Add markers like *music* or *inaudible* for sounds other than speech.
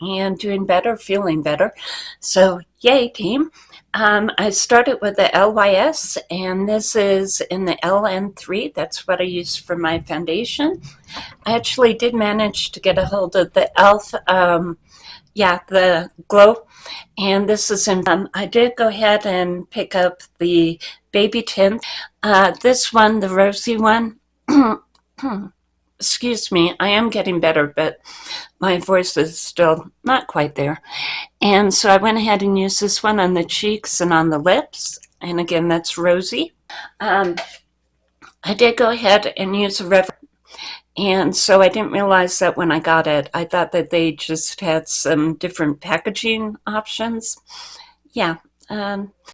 and doing better, feeling better. So yay team. Um, I started with the LYS and this is in the LN3. That's what I use for my foundation. I actually did manage to get a hold of the e.l.f. Um, yeah, the glow. And this is in, um, I did go ahead and pick up the baby tint. Uh, this one, the rosy one, *clears throat* excuse me, I am getting better, but my voice is still not quite there. And so I went ahead and used this one on the cheeks and on the lips. And again, that's rosy. Um, I did go ahead and use a Rev and so I didn't realize that when I got it. I thought that they just had some different packaging options. Yeah. Um,